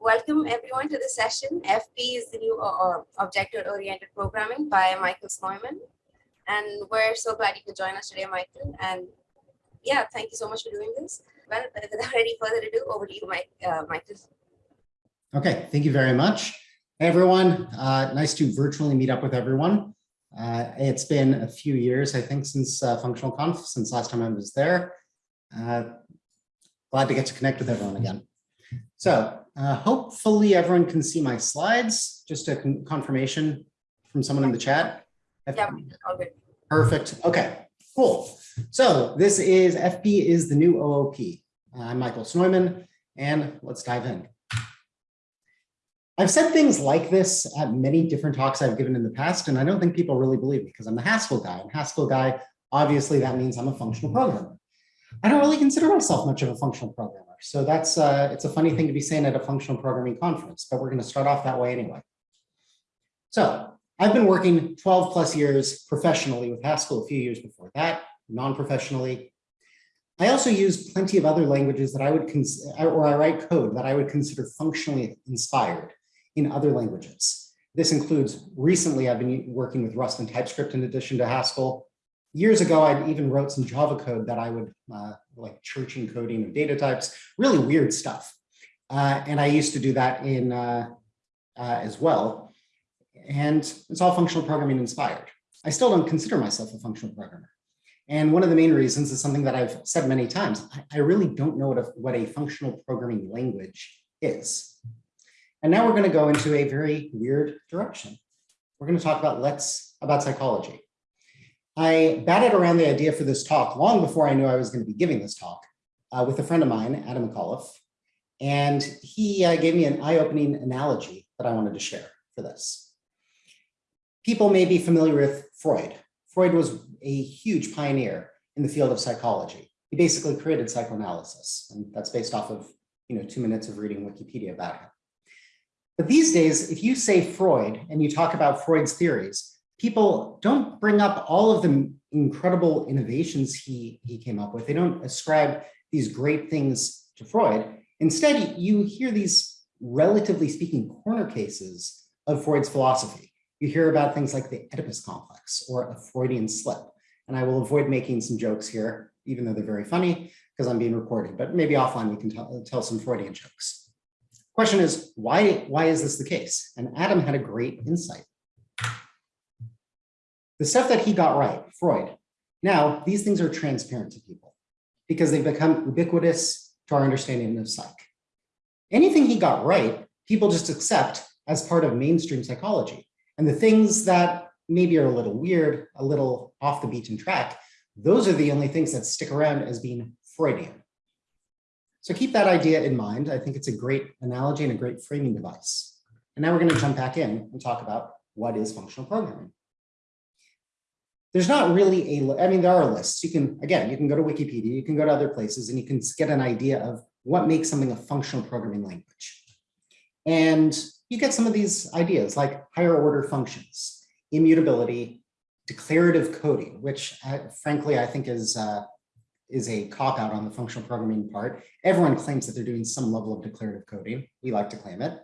Welcome everyone to the session. FP is the new uh, object-oriented programming by Michael Snoyman. And we're so glad you could join us today, Michael. And yeah, thank you so much for doing this. Well, without any further ado, over to you, Mike, uh, Michael. Okay, thank you very much. Hey, everyone. Uh, nice to virtually meet up with everyone. Uh, it's been a few years, I think, since uh, Functional Conf, since last time I was there. Uh, glad to get to connect with everyone again. So uh, hopefully everyone can see my slides. Just a con confirmation from someone in the chat. Yeah, all good. Perfect. Okay, cool. So this is FP is the new OOP. I'm Michael Snoyman, and let's dive in. I've said things like this at many different talks I've given in the past, and I don't think people really believe me because I'm the Haskell guy. And Haskell guy, obviously that means I'm a functional programmer. I don't really consider myself much of a functional programmer. So that's uh, it's a funny thing to be saying at a functional programming conference, but we're going to start off that way anyway. So I've been working 12 plus years professionally with Haskell a few years before that, non-professionally. I also use plenty of other languages that I would or I write code that I would consider functionally inspired in other languages. This includes recently I've been working with Rust and TypeScript in addition to Haskell. Years ago, I even wrote some Java code that I would uh, like church encoding of data types, really weird stuff. Uh, and I used to do that in uh, uh as well. And it's all functional programming inspired. I still don't consider myself a functional programmer. And one of the main reasons is something that I've said many times. I, I really don't know what a, what a functional programming language is. And now we're going to go into a very weird direction. We're going to talk about let's about psychology. I batted around the idea for this talk long before I knew I was going to be giving this talk uh, with a friend of mine, Adam McAuliffe, and he uh, gave me an eye-opening analogy that I wanted to share for this. People may be familiar with Freud. Freud was a huge pioneer in the field of psychology. He basically created psychoanalysis, and that's based off of you know two minutes of reading Wikipedia about him. But these days, if you say Freud and you talk about Freud's theories, people don't bring up all of the incredible innovations he, he came up with. They don't ascribe these great things to Freud. Instead, you hear these, relatively speaking, corner cases of Freud's philosophy. You hear about things like the Oedipus complex or a Freudian slip. And I will avoid making some jokes here, even though they're very funny, because I'm being recorded, but maybe offline we can tell, tell some Freudian jokes. Question is, why, why is this the case? And Adam had a great insight. The stuff that he got right, Freud, now these things are transparent to people because they've become ubiquitous to our understanding of psych. Anything he got right, people just accept as part of mainstream psychology. And the things that maybe are a little weird, a little off the beaten track, those are the only things that stick around as being Freudian. So keep that idea in mind. I think it's a great analogy and a great framing device. And now we're going to jump back in and talk about what is functional programming. There's not really a, I mean, there are lists. You can, again, you can go to Wikipedia, you can go to other places and you can get an idea of what makes something a functional programming language. And you get some of these ideas like higher order functions, immutability, declarative coding, which uh, frankly, I think is uh, is a cop out on the functional programming part. Everyone claims that they're doing some level of declarative coding. We like to claim it.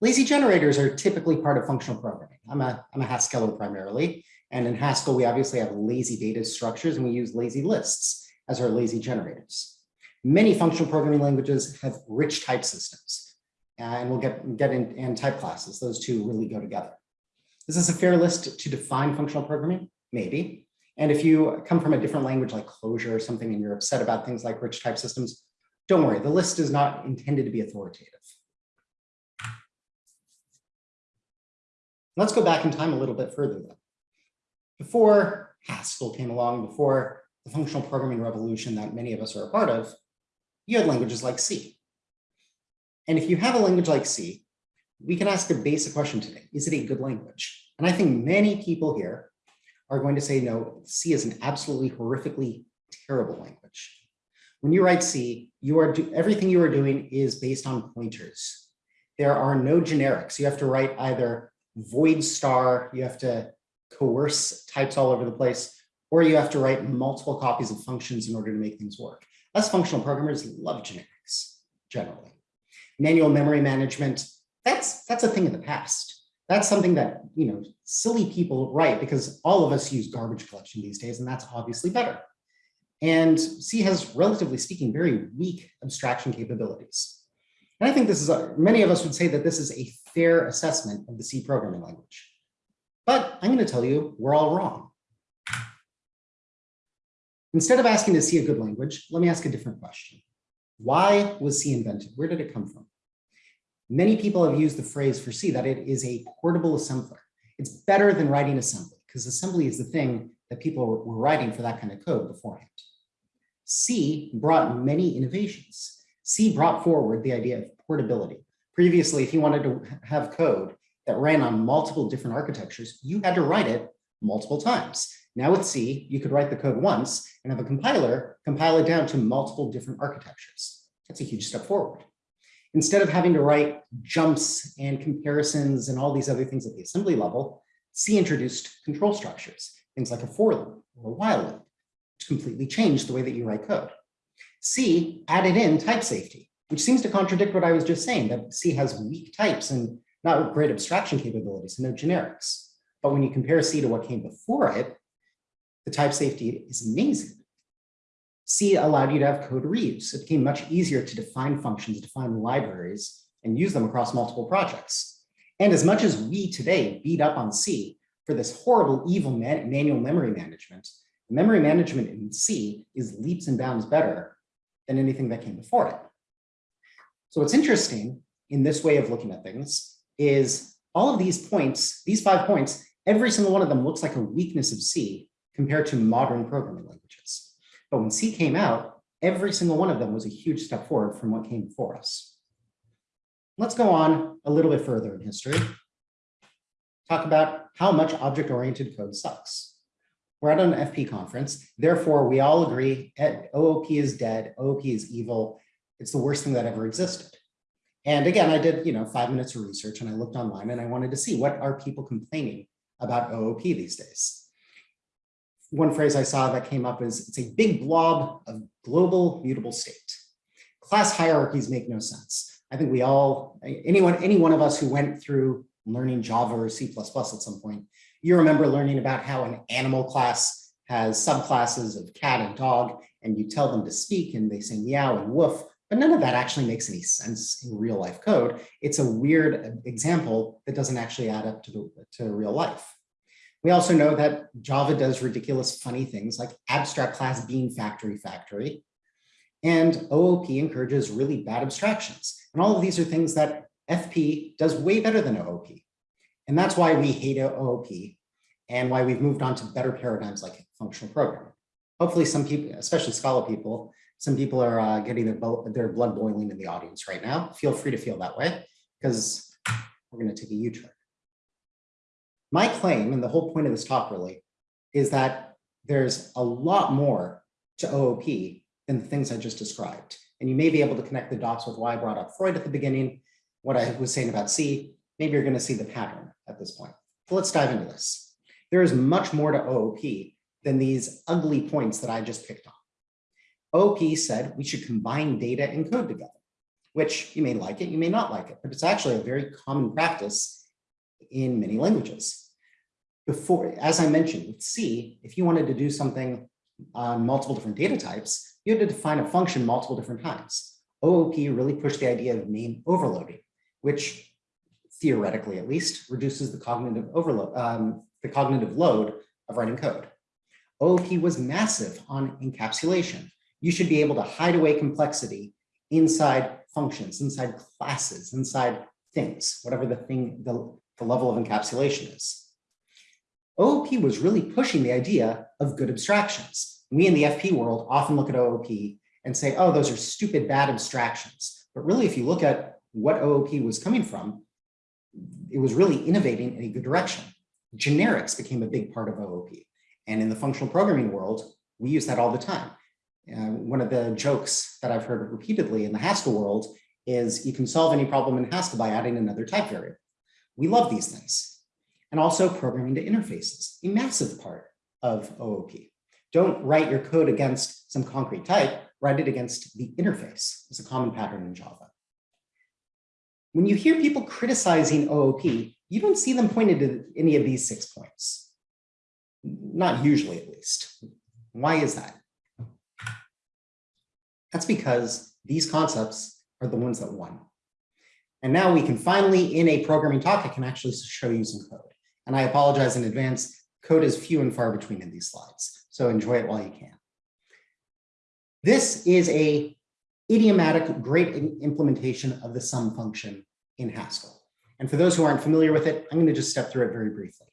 Lazy generators are typically part of functional programming. I'm a, I'm a Haskeller primarily. And in Haskell, we obviously have lazy data structures and we use lazy lists as our lazy generators. Many functional programming languages have rich type systems. And we'll get, get in and type classes. Those two really go together. Is this a fair list to define functional programming? Maybe. And if you come from a different language like Clojure or something and you're upset about things like rich type systems, don't worry, the list is not intended to be authoritative. Let's go back in time a little bit further though. Before Haskell came along, before the functional programming revolution that many of us are a part of, you had languages like C. And if you have a language like C, we can ask a basic question today. Is it a good language? And I think many people here are going to say, no, C is an absolutely horrifically terrible language. When you write C, you are everything you are doing is based on pointers. There are no generics. You have to write either void star, you have to coerce types all over the place, or you have to write multiple copies of functions in order to make things work. Us functional programmers love generics, generally. Manual memory management, that's, that's a thing of the past. That's something that, you know, silly people write because all of us use garbage collection these days, and that's obviously better. And C has, relatively speaking, very weak abstraction capabilities. And I think this is, a, many of us would say that this is a fair assessment of the C programming language. But I'm going to tell you, we're all wrong. Instead of asking is C a good language, let me ask a different question. Why was C invented? Where did it come from? Many people have used the phrase for C that it is a portable assembler. It's better than writing assembly because assembly is the thing that people were writing for that kind of code beforehand. C brought many innovations. C brought forward the idea of portability. Previously, if you wanted to have code that ran on multiple different architectures, you had to write it multiple times. Now with C, you could write the code once and have a compiler compile it down to multiple different architectures. That's a huge step forward. Instead of having to write jumps and comparisons and all these other things at the assembly level, C introduced control structures, things like a for loop or a while loop, which completely changed the way that you write code. C added in type safety, which seems to contradict what I was just saying, that C has weak types and not great abstraction capabilities, no generics. But when you compare C to what came before it, the type safety is amazing. C allowed you to have code reuse. It became much easier to define functions, define libraries, and use them across multiple projects. And as much as we today beat up on C for this horrible, evil man manual memory management, memory management in C is leaps and bounds better than anything that came before it. So what's interesting in this way of looking at things is all of these points, these five points, every single one of them looks like a weakness of C compared to modern programming languages. But when C came out, every single one of them was a huge step forward from what came before us. Let's go on a little bit further in history. Talk about how much object-oriented code sucks. We're at an FP conference, therefore we all agree eh, OOP is dead, OOP is evil, it's the worst thing that ever existed. And again, I did, you know, five minutes of research and I looked online and I wanted to see what are people complaining about OOP these days. One phrase I saw that came up is it's a big blob of global mutable state. Class hierarchies make no sense. I think we all, anyone, any one of us who went through learning Java or C++ at some point, you remember learning about how an animal class has subclasses of cat and dog, and you tell them to speak and they say meow and woof, but none of that actually makes any sense in real life code. It's a weird uh, example that doesn't actually add up to, the, to real life. We also know that Java does ridiculous funny things like abstract class bean factory factory. And OOP encourages really bad abstractions. And all of these are things that FP does way better than OOP. And that's why we hate OOP and why we've moved on to better paradigms like functional programming. Hopefully some people, especially Scala people, some people are uh, getting their, their blood boiling in the audience right now. Feel free to feel that way because we're going to take a U-turn. My claim, and the whole point of this talk really, is that there's a lot more to OOP than the things I just described. And you may be able to connect the dots with why I brought up Freud at the beginning, what I was saying about C, maybe you're gonna see the pattern at this point. So let's dive into this. There is much more to OOP than these ugly points that I just picked on. OOP said we should combine data and code together, which you may like it, you may not like it, but it's actually a very common practice in many languages. Before, as I mentioned with C, if you wanted to do something on multiple different data types, you had to define a function multiple different times. OOP really pushed the idea of name overloading, which theoretically at least reduces the cognitive overload, um, the cognitive load of writing code. OOP was massive on encapsulation. You should be able to hide away complexity inside functions, inside classes, inside things, whatever the thing, the, the level of encapsulation is. OOP was really pushing the idea of good abstractions. We in the FP world often look at OOP and say, oh, those are stupid, bad abstractions. But really, if you look at what OOP was coming from, it was really innovating in a good direction. Generics became a big part of OOP. And in the functional programming world, we use that all the time. Uh, one of the jokes that I've heard repeatedly in the Haskell world is you can solve any problem in Haskell by adding another type variable. We love these things. And also programming to interfaces, a massive part of OOP. Don't write your code against some concrete type, write it against the interface. It's a common pattern in Java. When you hear people criticizing OOP, you don't see them pointed to any of these six points. Not usually, at least. Why is that? That's because these concepts are the ones that won. And now we can finally, in a programming talk, I can actually show you some code. And I apologize in advance, code is few and far between in these slides, so enjoy it while you can. This is a idiomatic great implementation of the sum function in Haskell. And for those who aren't familiar with it, I'm going to just step through it very briefly.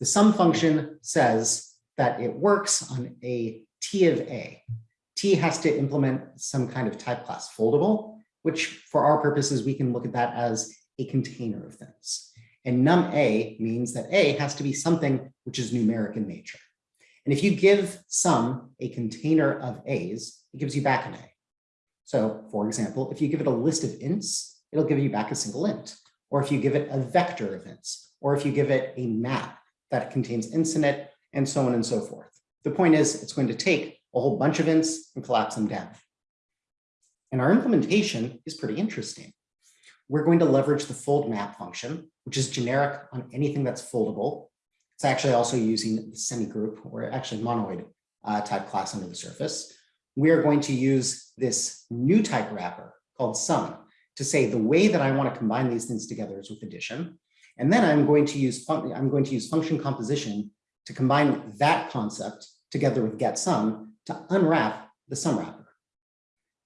The sum function says that it works on a T of A. Has to implement some kind of type class foldable, which for our purposes, we can look at that as a container of things. And num A means that A has to be something which is numeric in nature. And if you give sum a container of A's, it gives you back an A. So for example, if you give it a list of ints, it'll give you back a single int. Or if you give it a vector of ints, or if you give it a map that contains ints in it, and so on and so forth. The point is, it's going to take a whole bunch of ints and collapse them down. And our implementation is pretty interesting. We're going to leverage the fold map function, which is generic on anything that's foldable. It's actually also using the semi-group or actually monoid uh, type class under the surface. We are going to use this new type wrapper called sum to say the way that I want to combine these things together is with addition. And then I'm going to use I'm going to use function composition to combine that concept together with get sum to unwrap the sum wrapper.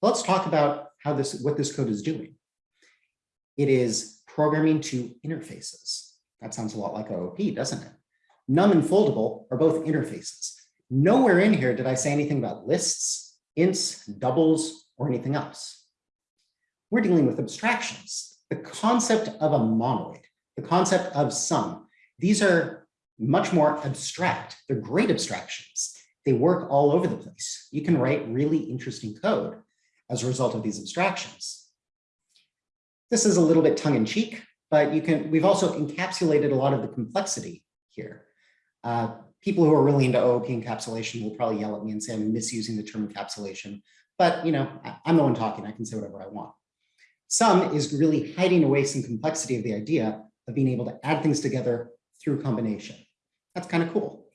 Let's talk about how this what this code is doing. It is programming to interfaces. That sounds a lot like OOP, doesn't it? Num and foldable are both interfaces. Nowhere in here did I say anything about lists, ints, doubles, or anything else. We're dealing with abstractions. The concept of a monoid, the concept of sum, these are much more abstract. They're great abstractions. They work all over the place. You can write really interesting code as a result of these abstractions. This is a little bit tongue in cheek, but you can, we've also encapsulated a lot of the complexity here. Uh, people who are really into OOP encapsulation will probably yell at me and say I'm misusing the term encapsulation, but you know, I'm the one talking, I can say whatever I want. Sum is really hiding away some complexity of the idea of being able to add things together through combination. That's kind of cool.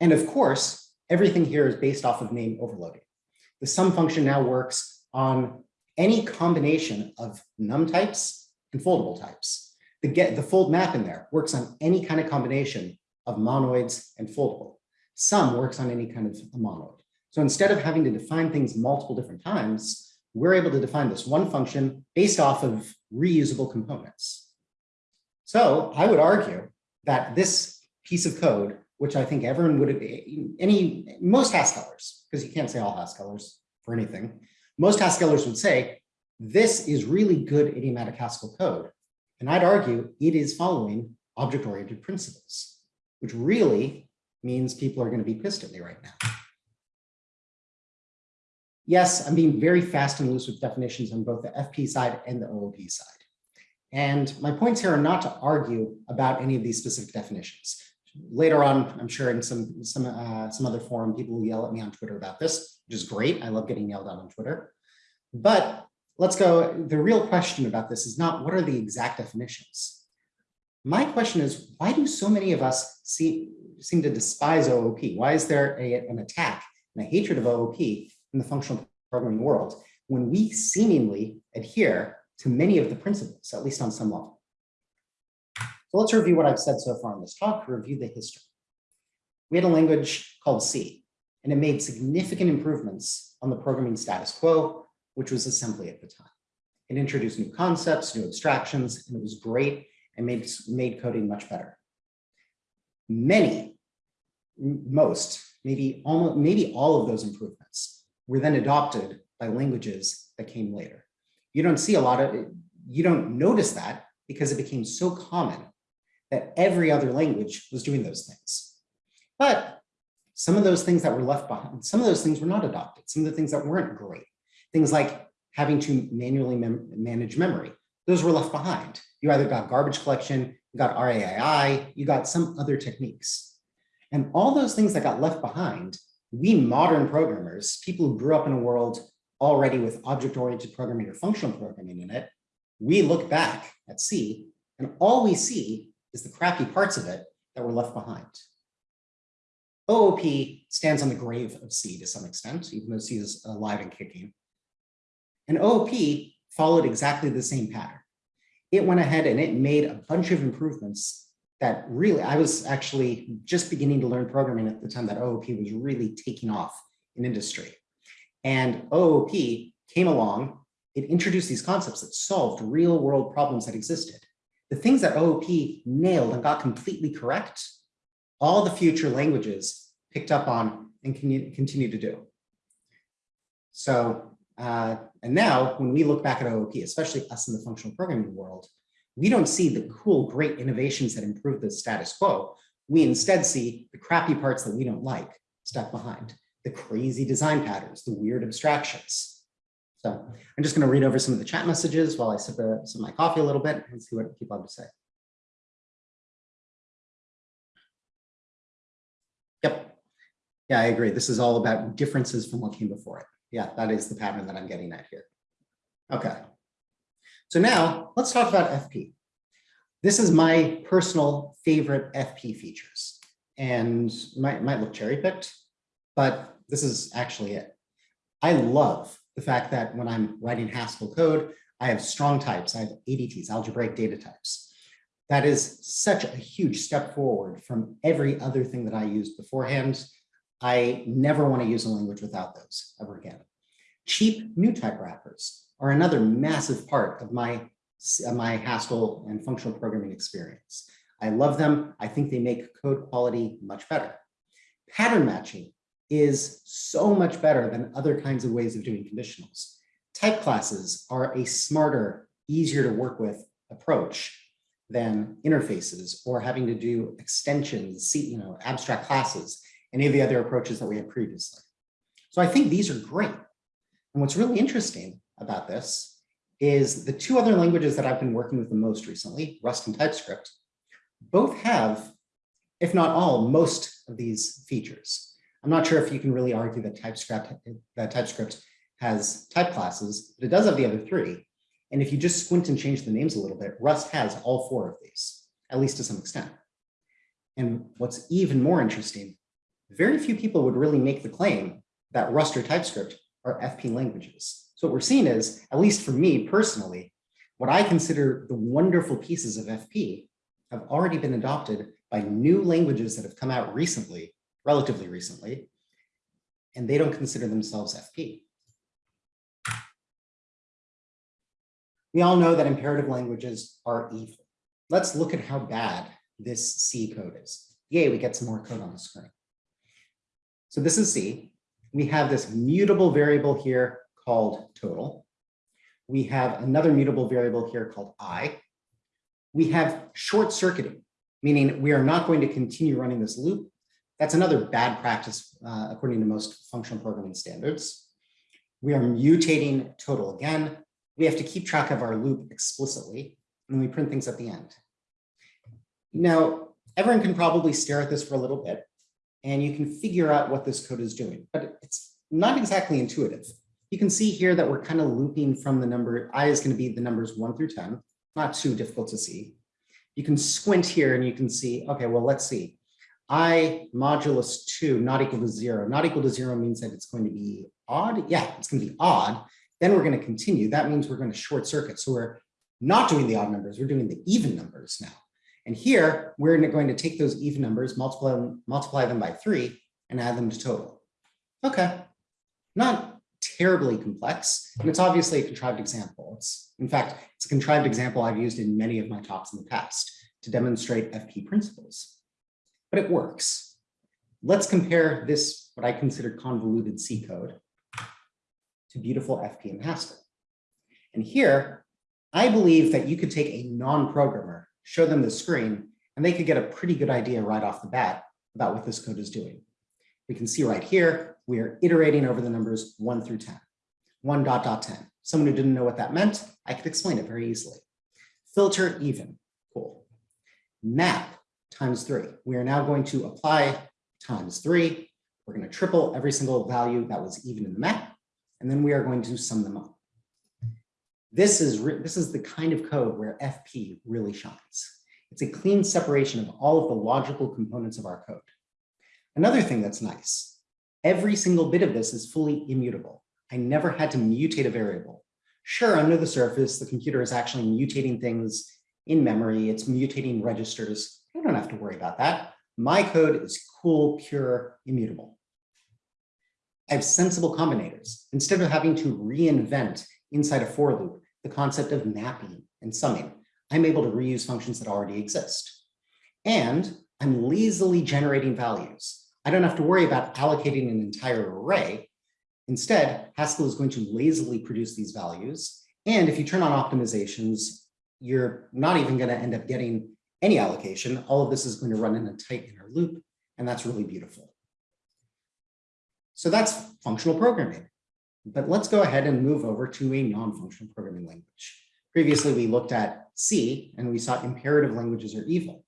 And of course, everything here is based off of name overloading. The sum function now works on any combination of num types and foldable types. The get the fold map in there works on any kind of combination of monoids and foldable. Sum works on any kind of monoid. So instead of having to define things multiple different times, we're able to define this one function based off of reusable components. So I would argue that this piece of code, which I think everyone would, have, any, most Haskellers, because you can't say all Haskellers for anything, most Haskellers would say, this is really good idiomatic Haskell code. And I'd argue it is following object-oriented principles, which really means people are going to be pissed at me right now. Yes, I'm being very fast and loose with definitions on both the FP side and the OOP side. And my points here are not to argue about any of these specific definitions. Later on, I'm sure in some some uh, some other forum, people will yell at me on Twitter about this, which is great. I love getting yelled at on Twitter. But let's go. The real question about this is not what are the exact definitions. My question is, why do so many of us see, seem to despise OOP? Why is there a, an attack and a hatred of OOP in the functional programming world when we seemingly adhere to many of the principles, at least on some level? So let's review what I've said so far in this talk, review the history. We had a language called C, and it made significant improvements on the programming status quo, which was assembly at the time. It introduced new concepts, new abstractions, and it was great and made, made coding much better. Many, most, maybe almost, maybe all of those improvements were then adopted by languages that came later. You don't see a lot of, you don't notice that because it became so common that every other language was doing those things. But some of those things that were left behind, some of those things were not adopted. Some of the things that weren't great, things like having to manually mem manage memory, those were left behind. You either got garbage collection, you got RAII, you got some other techniques. And all those things that got left behind, we modern programmers, people who grew up in a world already with object-oriented programming or functional programming in it, we look back at C, and all we see is the crappy parts of it that were left behind. OOP stands on the grave of C to some extent, even though C is alive and kicking. And OOP followed exactly the same pattern. It went ahead and it made a bunch of improvements that really, I was actually just beginning to learn programming at the time that OOP was really taking off in industry. And OOP came along, it introduced these concepts that solved real world problems that existed. The things that OOP nailed and got completely correct, all the future languages picked up on and can continue to do. So, uh, and now when we look back at OOP, especially us in the functional programming world, we don't see the cool, great innovations that improve the status quo. We instead see the crappy parts that we don't like stuck behind, the crazy design patterns, the weird abstractions. So I'm just going to read over some of the chat messages while I sip, a, sip my coffee a little bit and see what people have to say. Yep. Yeah, I agree. This is all about differences from what came before it. Yeah, that is the pattern that I'm getting at here. Okay. So now let's talk about FP. This is my personal favorite FP features and might, might look cherry picked, but this is actually it. I love the fact that when I'm writing Haskell code, I have strong types, I have ADTs, algebraic data types. That is such a huge step forward from every other thing that I used beforehand. I never want to use a language without those ever again. Cheap new type wrappers are another massive part of my, my Haskell and functional programming experience. I love them. I think they make code quality much better. Pattern matching is so much better than other kinds of ways of doing conditionals. Type classes are a smarter, easier to work with approach than interfaces or having to do extensions, you know, abstract classes, any of the other approaches that we had previously. So I think these are great. And what's really interesting about this is the two other languages that I've been working with the most recently, Rust and TypeScript, both have, if not all, most of these features. I'm not sure if you can really argue that TypeScript, that TypeScript has type classes, but it does have the other three. And if you just squint and change the names a little bit, Rust has all four of these, at least to some extent. And what's even more interesting, very few people would really make the claim that Rust or TypeScript are FP languages. So what we're seeing is, at least for me personally, what I consider the wonderful pieces of FP have already been adopted by new languages that have come out recently, relatively recently, and they don't consider themselves FP. We all know that imperative languages are evil. Let's look at how bad this C code is. Yay, we get some more code on the screen. So this is C. We have this mutable variable here called total. We have another mutable variable here called i. We have short circuiting, meaning we are not going to continue running this loop. That's another bad practice uh, according to most functional programming standards. We are mutating total again. We have to keep track of our loop explicitly, and we print things at the end. Now, everyone can probably stare at this for a little bit, and you can figure out what this code is doing, but it's not exactly intuitive. You can see here that we're kind of looping from the number, i is going to be the numbers 1 through 10, not too difficult to see. You can squint here and you can see, okay, well, let's see. I modulus 2 not equal to 0. Not equal to 0 means that it's going to be odd. Yeah, it's going to be odd. Then we're going to continue. That means we're going to short circuit. So we're not doing the odd numbers. We're doing the even numbers now. And here, we're going to take those even numbers, multiply them, multiply them by 3, and add them to total. Okay, not terribly complex, and it's obviously a contrived example. It's, in fact, it's a contrived example I've used in many of my talks in the past to demonstrate FP principles, but it works. Let's compare this, what I consider convoluted C code, to beautiful FP and Haskell. And here, I believe that you could take a non-programmer, show them the screen, and they could get a pretty good idea right off the bat about what this code is doing. We can see right here, we are iterating over the numbers 1 through 10. 1 dot dot 10. Someone who didn't know what that meant, I could explain it very easily. Filter even, cool. Map times 3. We are now going to apply times 3. We're going to triple every single value that was even in the map, and then we are going to sum them up. This is, this is the kind of code where FP really shines. It's a clean separation of all of the logical components of our code. Another thing that's nice, every single bit of this is fully immutable. I never had to mutate a variable. Sure, under the surface, the computer is actually mutating things in memory, it's mutating registers. I don't have to worry about that. My code is cool, pure, immutable. I have sensible combinators. Instead of having to reinvent inside a for loop the concept of mapping and summing, I'm able to reuse functions that already exist. And I'm lazily generating values. I don't have to worry about allocating an entire array. Instead, Haskell is going to lazily produce these values. And if you turn on optimizations, you're not even going to end up getting any allocation. All of this is going to run in a tight inner loop, and that's really beautiful. So that's functional programming. But let's go ahead and move over to a non-functional programming language. Previously, we looked at C and we saw imperative languages are evil.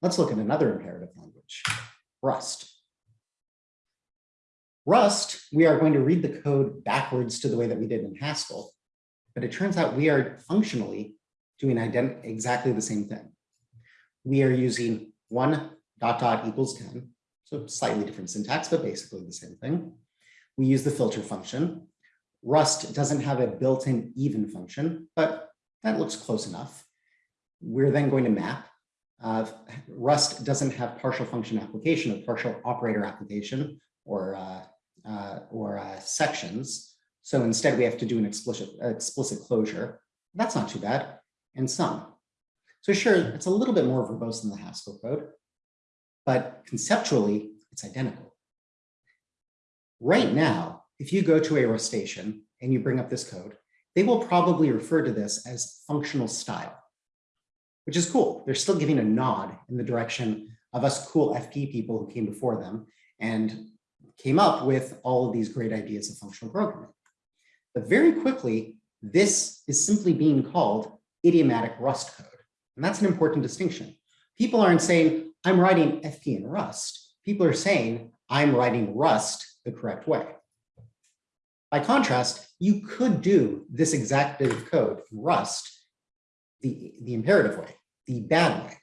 Let's look at another imperative language, Rust. Rust, we are going to read the code backwards to the way that we did in Haskell, but it turns out we are functionally doing exactly the same thing. We are using one dot dot equals 10, so slightly different syntax, but basically the same thing. We use the filter function. Rust doesn't have a built-in even function, but that looks close enough. We're then going to map. Uh, Rust doesn't have partial function application or partial operator application or, uh, uh, or uh, sections. So instead we have to do an explicit, explicit closure. That's not too bad and sum. So sure, it's a little bit more verbose than the Haskell code, but conceptually, it's identical. Right now, if you go to a Rustacean and you bring up this code, they will probably refer to this as functional style, which is cool. They're still giving a nod in the direction of us cool FP people who came before them and came up with all of these great ideas of functional programming. But very quickly, this is simply being called idiomatic Rust code. And that's an important distinction. People aren't saying, I'm writing FP in Rust. People are saying, I'm writing Rust the correct way. By contrast, you could do this exact bit of code in Rust the, the imperative way, the bad way.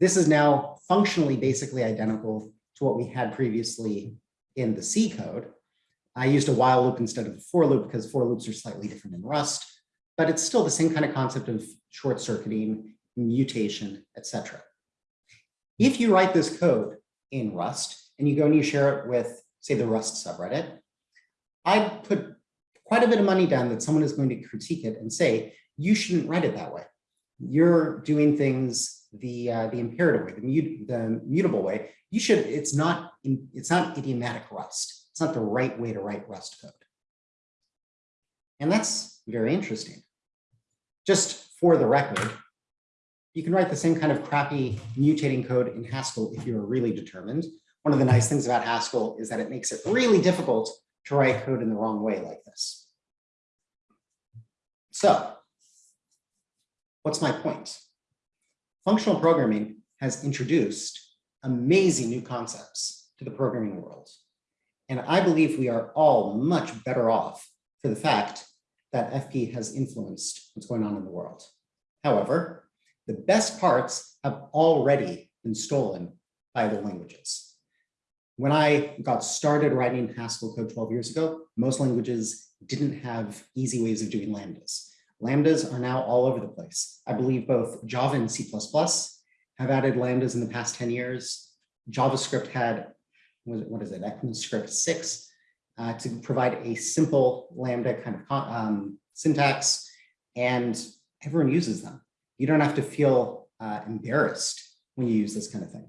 This is now functionally basically identical to what we had previously in the C code. I used a while loop instead of a for loop because for loops are slightly different in Rust but it's still the same kind of concept of short circuiting, mutation, etc. If you write this code in Rust and you go and you share it with, say, the Rust subreddit, I put quite a bit of money down that someone is going to critique it and say, you shouldn't write it that way. You're doing things the uh, the imperative way, the, mut the mutable way. You should. It's not. It's not idiomatic Rust. It's not the right way to write Rust code. And that's very interesting. Just for the record, you can write the same kind of crappy mutating code in Haskell if you're really determined. One of the nice things about Haskell is that it makes it really difficult to write code in the wrong way like this. So what's my point? Functional programming has introduced amazing new concepts to the programming world. And I believe we are all much better off for the fact that FP has influenced what's going on in the world. However, the best parts have already been stolen by other languages. When I got started writing Haskell code 12 years ago, most languages didn't have easy ways of doing lambdas. Lambdas are now all over the place. I believe both Java and C++ have added lambdas in the past 10 years. JavaScript had, what is it, ECMAScript 6 uh, to provide a simple Lambda kind of um, syntax, and everyone uses them. You don't have to feel uh, embarrassed when you use this kind of thing.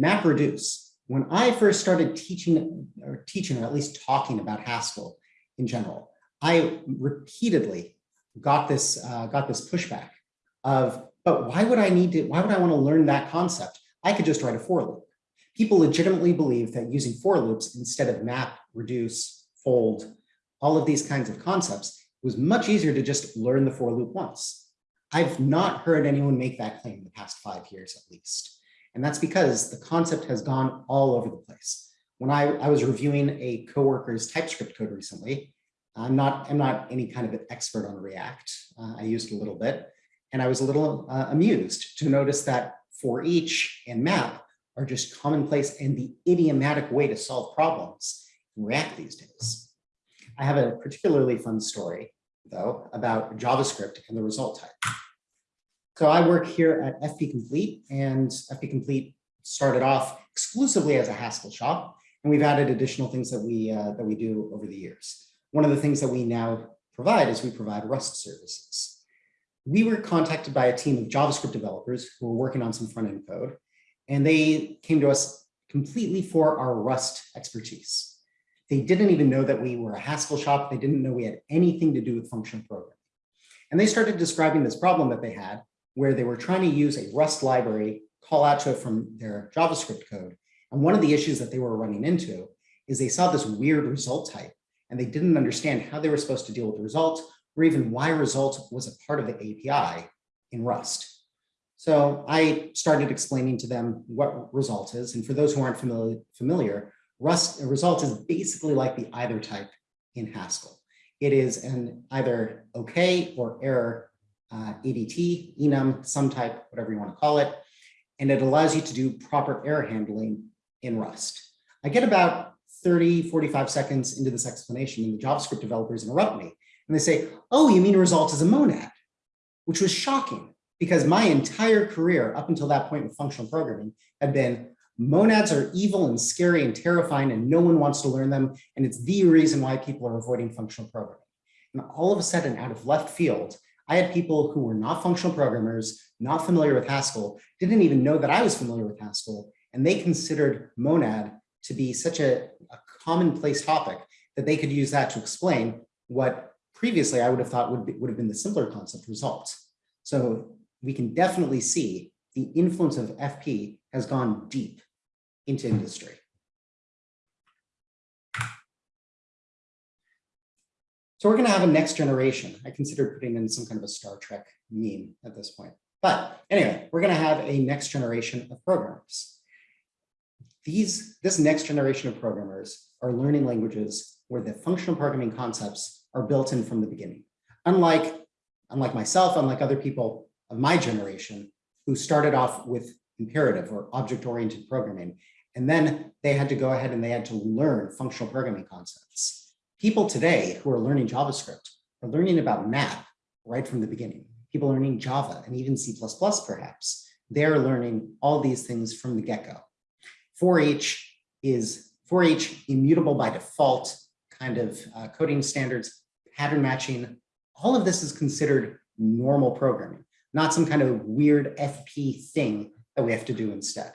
MapReduce. When I first started teaching or teaching or at least talking about Haskell in general, I repeatedly got this uh, got this pushback of, but why would I need to, why would I want to learn that concept? I could just write a for loop people legitimately believe that using for loops instead of map, reduce, fold, all of these kinds of concepts was much easier to just learn the for loop once. I've not heard anyone make that claim in the past five years at least. And that's because the concept has gone all over the place. When I, I was reviewing a coworker's TypeScript code recently, I'm not, I'm not any kind of an expert on React. Uh, I used a little bit, and I was a little uh, amused to notice that for each and map are just commonplace and the idiomatic way to solve problems in React these days. I have a particularly fun story, though, about JavaScript and the result type. So I work here at FP Complete, and FP Complete started off exclusively as a Haskell shop, and we've added additional things that we uh, that we do over the years. One of the things that we now provide is we provide Rust services. We were contacted by a team of JavaScript developers who were working on some front-end code, and they came to us completely for our Rust expertise. They didn't even know that we were a Haskell shop. They didn't know we had anything to do with functional programming. And they started describing this problem that they had where they were trying to use a Rust library, call out to it from their JavaScript code. And one of the issues that they were running into is they saw this weird result type and they didn't understand how they were supposed to deal with the result or even why result was a part of the API in Rust. So I started explaining to them what result is. And for those who aren't familiar, familiar Rust result is basically like the either type in Haskell. It is an either okay or error uh, ADT, enum, sum type, whatever you want to call it. And it allows you to do proper error handling in Rust. I get about 30, 45 seconds into this explanation and the JavaScript developers interrupt me and they say, oh, you mean result is a monad, which was shocking because my entire career up until that point in functional programming had been monads are evil and scary and terrifying and no one wants to learn them. And it's the reason why people are avoiding functional programming. And all of a sudden out of left field, I had people who were not functional programmers, not familiar with Haskell, didn't even know that I was familiar with Haskell, and they considered monad to be such a, a commonplace topic that they could use that to explain what previously I would have thought would, be, would have been the simpler concept results. So we can definitely see the influence of FP has gone deep into industry. So we're going to have a next generation. I consider putting in some kind of a Star Trek meme at this point. But anyway, we're going to have a next generation of programmers. These, this next generation of programmers are learning languages where the functional programming concepts are built in from the beginning. Unlike, unlike myself, unlike other people of my generation who started off with imperative or object-oriented programming, and then they had to go ahead and they had to learn functional programming concepts people today who are learning JavaScript are learning about map right from the beginning. People learning Java and even C++ perhaps. They're learning all these things from the get-go. for each is for each immutable by default kind of uh, coding standards, pattern matching. All of this is considered normal programming, not some kind of weird FP thing that we have to do instead.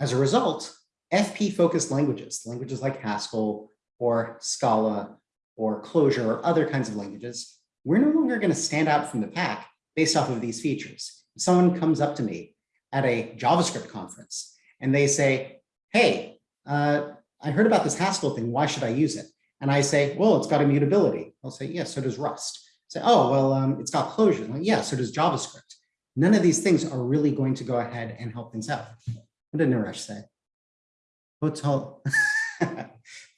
As a result, FP focused languages, languages like Haskell, or Scala or Clojure or other kinds of languages, we're no longer going to stand out from the pack based off of these features. If someone comes up to me at a JavaScript conference and they say, hey, uh, I heard about this Haskell thing, why should I use it? And I say, well, it's got immutability. I'll say, yeah, so does Rust. Say, oh, well, um, it's got closure. Like, yeah, so does JavaScript. None of these things are really going to go ahead and help things out. What did Naresh say? Hotel.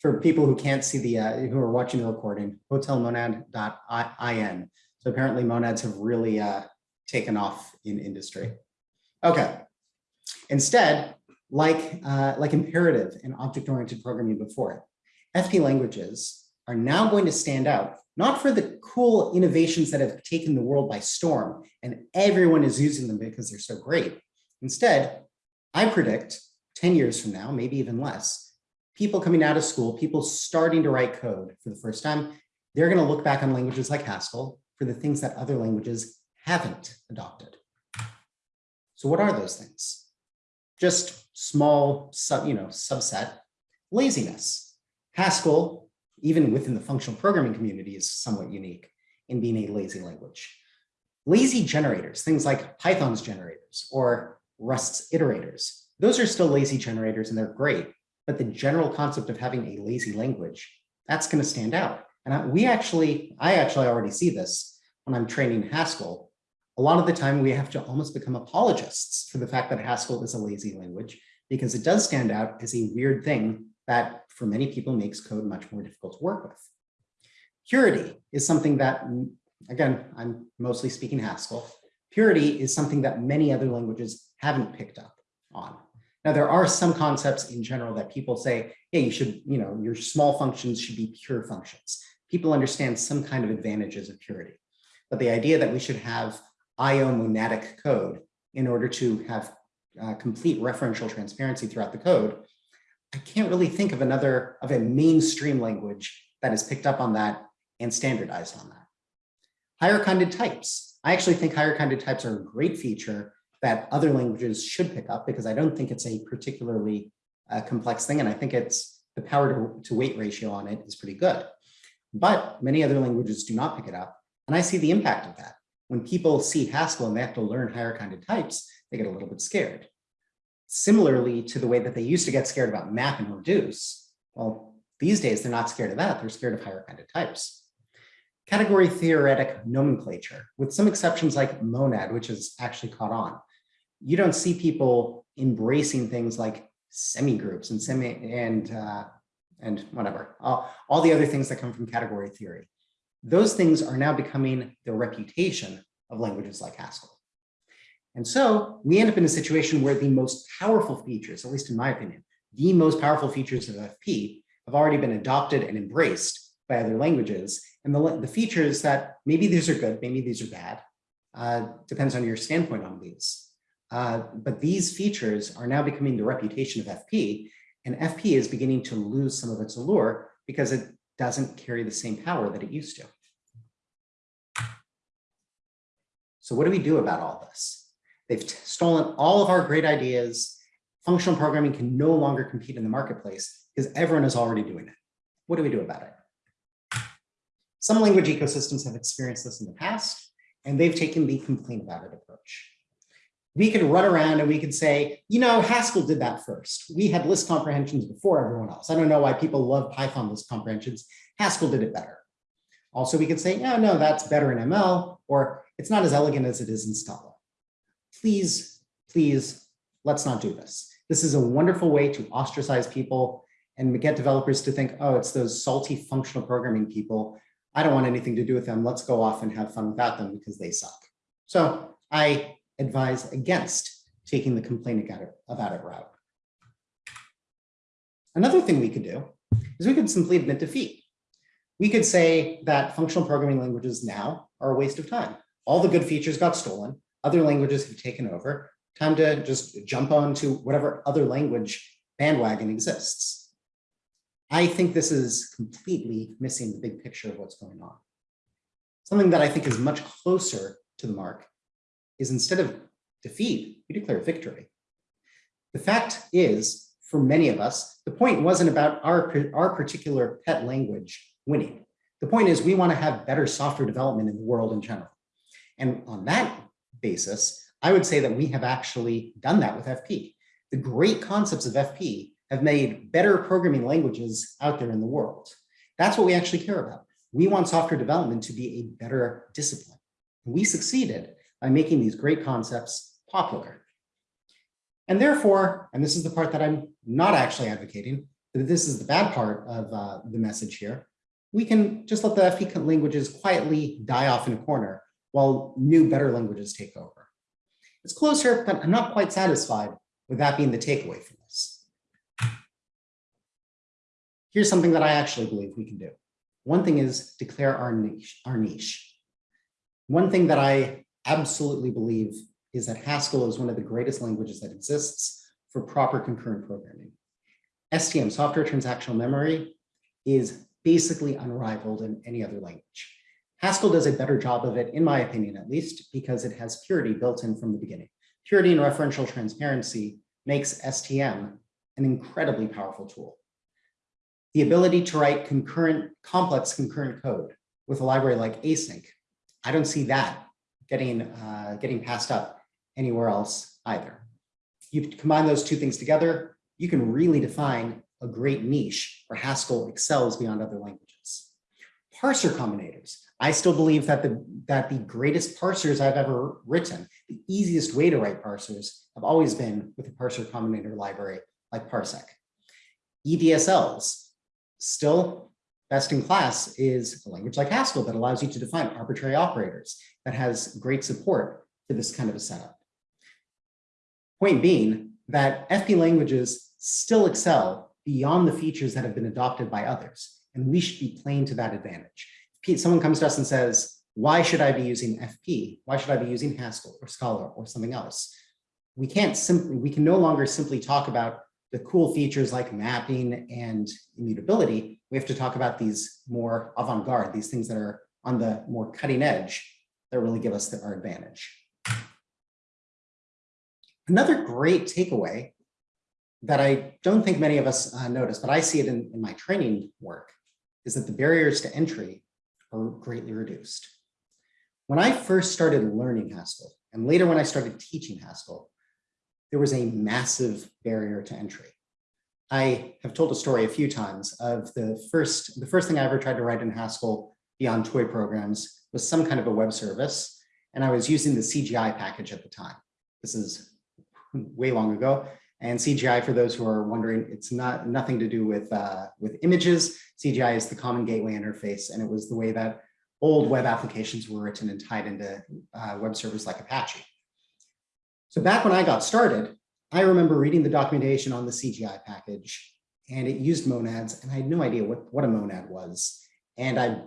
for people who can't see the, uh, who are watching the recording, hotelmonad.in. So apparently monads have really uh, taken off in industry. Okay. Instead, like, uh, like imperative and object-oriented programming before it, FP languages are now going to stand out, not for the cool innovations that have taken the world by storm and everyone is using them because they're so great. Instead, I predict 10 years from now, maybe even less, people coming out of school, people starting to write code for the first time, they're going to look back on languages like Haskell for the things that other languages haven't adopted. So what are those things? Just small sub, you know, subset, laziness. Haskell, even within the functional programming community, is somewhat unique in being a lazy language. Lazy generators, things like Python's generators or Rust's iterators, those are still lazy generators and they're great, but the general concept of having a lazy language, that's going to stand out. And I, we actually, I actually already see this when I'm training Haskell. A lot of the time we have to almost become apologists for the fact that Haskell is a lazy language because it does stand out as a weird thing that for many people makes code much more difficult to work with. Purity is something that, again, I'm mostly speaking Haskell. Purity is something that many other languages haven't picked up on. Now, there are some concepts in general that people say, yeah, you should, you know, your small functions should be pure functions. People understand some kind of advantages of purity. But the idea that we should have IO monadic code in order to have uh, complete referential transparency throughout the code, I can't really think of another of a mainstream language that has picked up on that and standardized on that. Higher kinded types. I actually think higher kinded types are a great feature that other languages should pick up because I don't think it's a particularly uh, complex thing. And I think it's the power to, to weight ratio on it is pretty good. But many other languages do not pick it up. And I see the impact of that. When people see Haskell and they have to learn higher kinded types, they get a little bit scared. Similarly to the way that they used to get scared about map and reduce, well, these days they're not scared of that, they're scared of higher kinded types. Category theoretic nomenclature, with some exceptions like monad, which has actually caught on. You don't see people embracing things like semi-groups and semi and uh, and whatever, all, all the other things that come from category theory. Those things are now becoming the reputation of languages like Haskell. And so we end up in a situation where the most powerful features, at least in my opinion, the most powerful features of FP have already been adopted and embraced by other languages. And the, the features that maybe these are good, maybe these are bad, uh, depends on your standpoint on these. Uh, but these features are now becoming the reputation of FP, and FP is beginning to lose some of its allure because it doesn't carry the same power that it used to. So what do we do about all this? They've stolen all of our great ideas. Functional programming can no longer compete in the marketplace because everyone is already doing it. What do we do about it? Some language ecosystems have experienced this in the past, and they've taken the complain about it approach. We could run around and we could say, you know, Haskell did that first. We had list comprehensions before everyone else. I don't know why people love Python list comprehensions. Haskell did it better. Also, we could say, no, no, that's better in ML, or it's not as elegant as it is in Scala. Please, please, let's not do this. This is a wonderful way to ostracize people and get developers to think, oh, it's those salty functional programming people. I don't want anything to do with them. Let's go off and have fun without them because they suck. So I advise against taking the complaining about it route. Another thing we could do is we could simply admit defeat. We could say that functional programming languages now are a waste of time. All the good features got stolen. Other languages have taken over. Time to just jump onto whatever other language bandwagon exists. I think this is completely missing the big picture of what's going on. Something that I think is much closer to the mark is instead of defeat, we declare victory. The fact is, for many of us, the point wasn't about our, our particular pet language winning. The point is we want to have better software development in the world in general. And on that basis, I would say that we have actually done that with FP. The great concepts of FP have made better programming languages out there in the world. That's what we actually care about. We want software development to be a better discipline. We succeeded by making these great concepts popular. And therefore, and this is the part that I'm not actually advocating, but this is the bad part of uh, the message here, we can just let the FP languages quietly die off in a corner while new, better languages take over. It's closer, but I'm not quite satisfied with that being the takeaway from this. Here's something that I actually believe we can do. One thing is declare our niche. Our niche. One thing that I absolutely believe is that Haskell is one of the greatest languages that exists for proper concurrent programming. STM, software transactional memory, is basically unrivaled in any other language. Haskell does a better job of it, in my opinion, at least, because it has purity built in from the beginning. Purity and referential transparency makes STM an incredibly powerful tool. The ability to write concurrent, complex concurrent code with a library like async, I don't see that getting, uh, getting passed up anywhere else either. You combine those two things together, you can really define a great niche where Haskell excels beyond other languages. Parser combinators. I still believe that the, that the greatest parsers I've ever written, the easiest way to write parsers have always been with a parser combinator library like Parsec. EDSLs, still Best in class is a language like Haskell that allows you to define arbitrary operators that has great support for this kind of a setup. Point being that FP languages still excel beyond the features that have been adopted by others, and we should be playing to that advantage. If someone comes to us and says, why should I be using FP? Why should I be using Haskell or Scala or something else? We can't simply, we can no longer simply talk about the cool features like mapping and immutability. We have to talk about these more avant-garde, these things that are on the more cutting edge that really give us the, our advantage. Another great takeaway that I don't think many of us uh, notice, but I see it in, in my training work, is that the barriers to entry are greatly reduced. When I first started learning Haskell, and later when I started teaching Haskell, there was a massive barrier to entry. I have told a story a few times of the first, the first thing I ever tried to write in Haskell beyond toy programs was some kind of a web service. And I was using the CGI package at the time. This is way long ago. And CGI, for those who are wondering, it's not nothing to do with, uh, with images. CGI is the common gateway interface, and it was the way that old web applications were written and tied into uh, web servers like Apache. So back when I got started, I remember reading the documentation on the CGI package, and it used monads, and I had no idea what, what a monad was. And I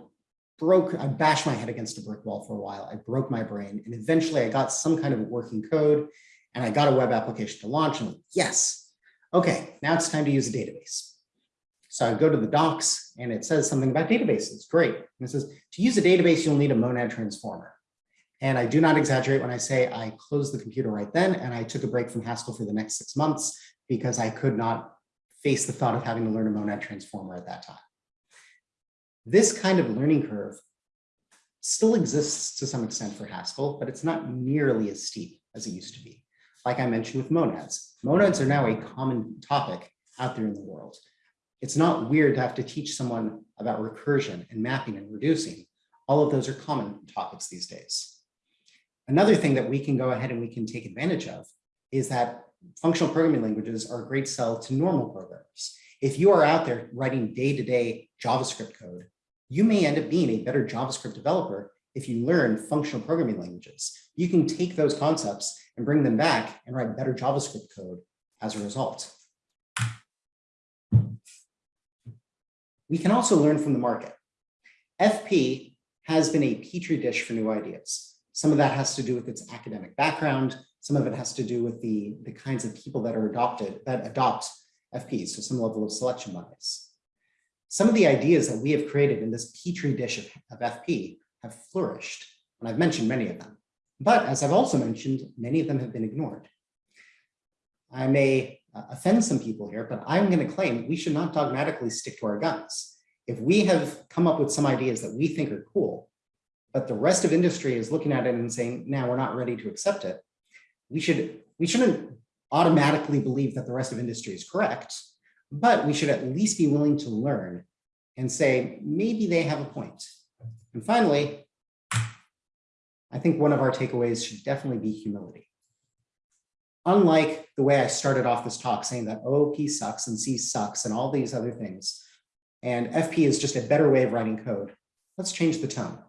broke, I bashed my head against a brick wall for a while. I broke my brain, and eventually I got some kind of working code and I got a web application to launch and yes, okay, now it's time to use a database. So I go to the docs and it says something about databases, great. And it says to use a database, you'll need a monad transformer. And I do not exaggerate when I say I closed the computer right then and I took a break from Haskell for the next six months because I could not face the thought of having to learn a monad transformer at that time. This kind of learning curve still exists to some extent for Haskell, but it's not nearly as steep as it used to be like I mentioned with monads. Monads are now a common topic out there in the world. It's not weird to have to teach someone about recursion and mapping and reducing. All of those are common topics these days. Another thing that we can go ahead and we can take advantage of is that functional programming languages are a great sell to normal programmers. If you are out there writing day-to-day -day JavaScript code, you may end up being a better JavaScript developer if you learn functional programming languages. You can take those concepts and bring them back and write better JavaScript code as a result. We can also learn from the market. FP has been a petri dish for new ideas. Some of that has to do with its academic background. Some of it has to do with the, the kinds of people that are adopted, that adopt FP, so some level of selection bias. Some of the ideas that we have created in this petri dish of, of FP have flourished, and I've mentioned many of them. But as I've also mentioned, many of them have been ignored. I may uh, offend some people here, but I'm going to claim we should not dogmatically stick to our guns. If we have come up with some ideas that we think are cool, but the rest of industry is looking at it and saying, now we're not ready to accept it, we, should, we shouldn't automatically believe that the rest of industry is correct, but we should at least be willing to learn and say, maybe they have a point. And finally, I think one of our takeaways should definitely be humility. Unlike the way I started off this talk saying that oh, OOP sucks and C sucks and all these other things, and FP is just a better way of writing code, let's change the tone.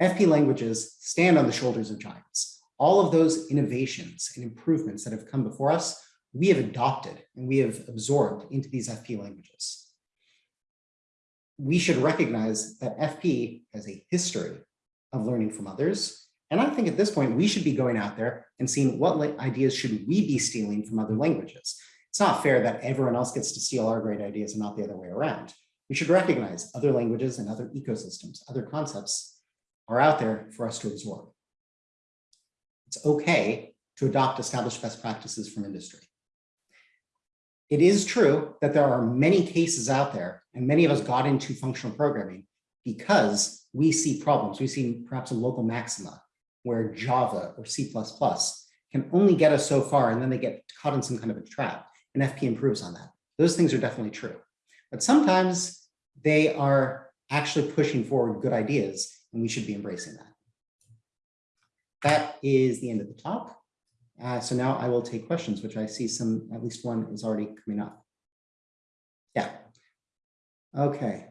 FP languages stand on the shoulders of giants. All of those innovations and improvements that have come before us, we have adopted and we have absorbed into these FP languages. We should recognize that FP has a history of learning from others. And I think at this point, we should be going out there and seeing what ideas should we be stealing from other languages. It's not fair that everyone else gets to steal our great ideas and not the other way around. We should recognize other languages and other ecosystems, other concepts are out there for us to absorb. It's okay to adopt established best practices from industry. It is true that there are many cases out there, and many of us got into functional programming because we see problems. We see perhaps a local maxima where Java or C++ can only get us so far and then they get caught in some kind of a trap and FP improves on that. Those things are definitely true. But sometimes they are actually pushing forward good ideas and we should be embracing that. That is the end of the talk. Uh, so now I will take questions, which I see some, at least one is already coming up. Yeah. Okay.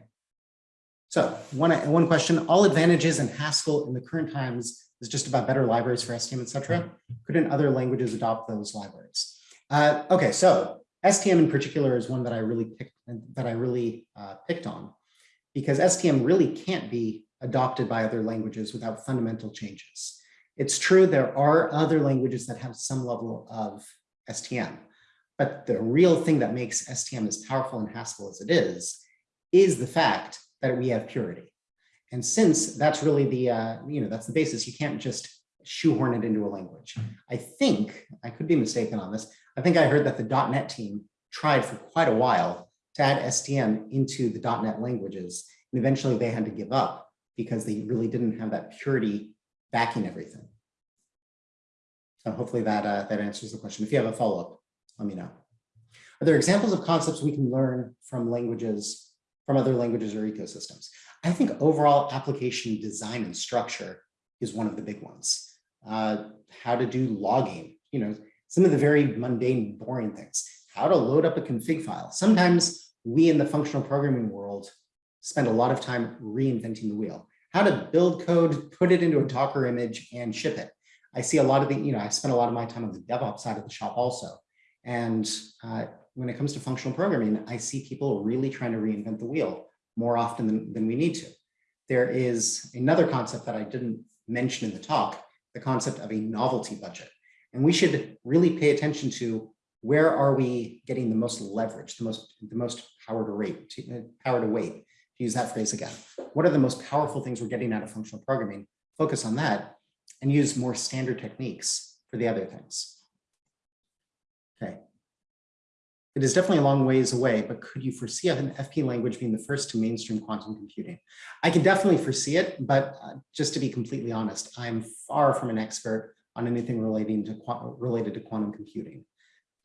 So one, one question, all advantages in Haskell in the current times is just about better libraries for STM, et cetera. Couldn't other languages adopt those libraries? Uh, okay, so STM in particular is one that I really picked, that I really uh, picked on because STM really can't be adopted by other languages without fundamental changes. It's true there are other languages that have some level of STM, but the real thing that makes STM as powerful and Haskell as it is, is the fact that we have purity. And since that's really the, uh, you know, that's the basis, you can't just shoehorn it into a language. I think, I could be mistaken on this, I think I heard that the .NET team tried for quite a while to add STM into the .NET languages, and eventually they had to give up because they really didn't have that purity backing everything. So hopefully that, uh, that answers the question. If you have a follow-up, let me know. Are there examples of concepts we can learn from languages, from other languages or ecosystems? I think overall application design and structure is one of the big ones. Uh, how to do logging, you know, some of the very mundane, boring things. How to load up a config file. Sometimes we in the functional programming world spend a lot of time reinventing the wheel. How to build code, put it into a Docker image and ship it. I see a lot of the, you know, I spend a lot of my time on the DevOps side of the shop also. And uh, when it comes to functional programming, I see people really trying to reinvent the wheel more often than, than we need to. There is another concept that I didn't mention in the talk, the concept of a novelty budget. And we should really pay attention to where are we getting the most leverage, the most, the most power to rate, to, uh, power to weight, use that phrase again. What are the most powerful things we're getting out of functional programming? Focus on that and use more standard techniques for the other things. Okay. It is definitely a long ways away, but could you foresee an FP language being the first to mainstream quantum computing? I can definitely foresee it, but uh, just to be completely honest, I'm far from an expert on anything relating to related to quantum computing.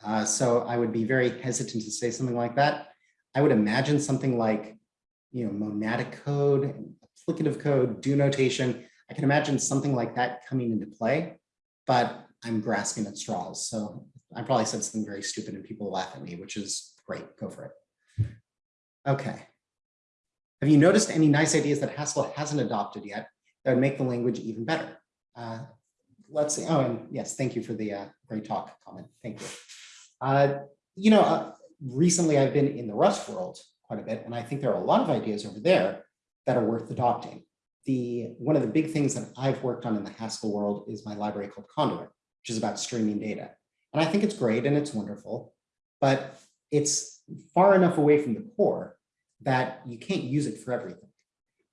Uh, so I would be very hesitant to say something like that. I would imagine something like, you know, monadic code, applicative code, do notation. I can imagine something like that coming into play, but I'm grasping at straws. So I probably said something very stupid and people laugh at me, which is great. Go for it. Okay. Have you noticed any nice ideas that Haskell hasn't adopted yet that would make the language even better? Uh, let's see. Oh, and yes, thank you for the uh, great talk comment. Thank you. Uh, you know, uh, recently I've been in the Rust world quite a bit, and I think there are a lot of ideas over there that are worth adopting the one of the big things that I've worked on in the Haskell world is my library called Conduit, which is about streaming data. And I think it's great and it's wonderful, but it's far enough away from the core that you can't use it for everything.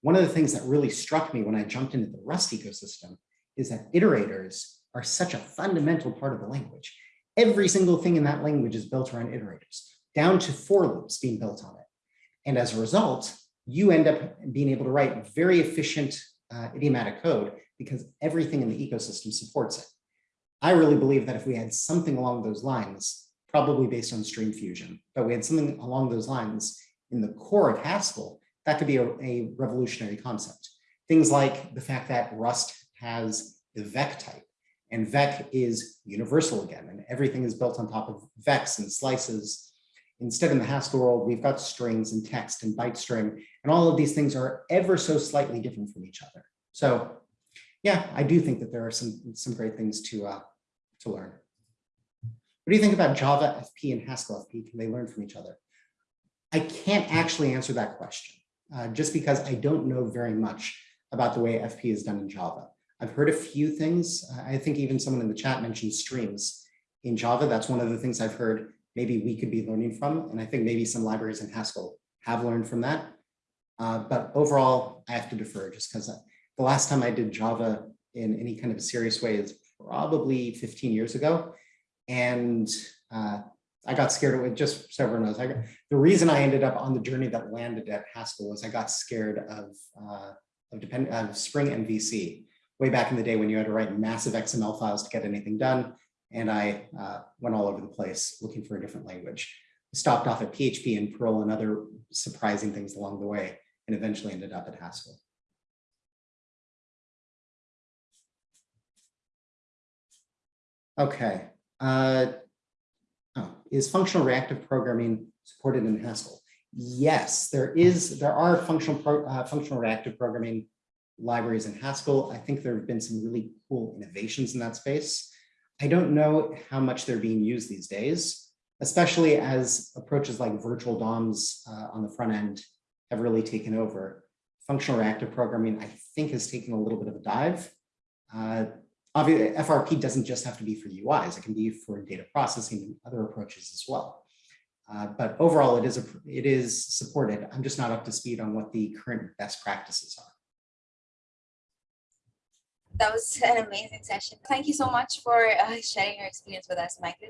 One of the things that really struck me when I jumped into the Rust ecosystem is that iterators are such a fundamental part of the language. Every single thing in that language is built around iterators, down to for loops being built on it. And as a result, you end up being able to write very efficient uh, idiomatic code because everything in the ecosystem supports it. I really believe that if we had something along those lines, probably based on stream fusion, but we had something along those lines in the core of Haskell, that could be a, a revolutionary concept. Things like the fact that Rust has the vec type and vec is universal again, and everything is built on top of vecs and slices Instead, in the Haskell world, we've got strings and text and byte string, and all of these things are ever so slightly different from each other. So yeah, I do think that there are some, some great things to, uh, to learn. What do you think about Java FP and Haskell FP? Can they learn from each other? I can't actually answer that question uh, just because I don't know very much about the way FP is done in Java. I've heard a few things. I think even someone in the chat mentioned streams in Java. That's one of the things I've heard maybe we could be learning from. And I think maybe some libraries in Haskell have learned from that. Uh, but overall, I have to defer just because the last time I did Java in any kind of a serious way is probably 15 years ago. And uh, I got scared of it, just so everyone knows. Got, the reason I ended up on the journey that landed at Haskell was I got scared of, uh, of, depend, of Spring MVC way back in the day when you had to write massive XML files to get anything done and I uh, went all over the place looking for a different language. Stopped off at PHP and Perl and other surprising things along the way, and eventually ended up at Haskell. Okay. Uh, oh, is functional reactive programming supported in Haskell? Yes, there is, there are functional, pro- uh, functional reactive programming libraries in Haskell. I think there have been some really cool innovations in that space. I don't know how much they're being used these days, especially as approaches like virtual DOMs uh, on the front end have really taken over. Functional reactive programming, I think, has taken a little bit of a dive. Uh, Obviously, FRP doesn't just have to be for UIs, it can be for data processing and other approaches as well. Uh, but overall, it is a, it is supported. I'm just not up to speed on what the current best practices are. That was an amazing session. Thank you so much for uh, sharing your experience with us, Michael.